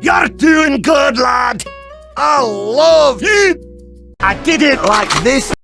You're doing good, lad! I love you! I did it like this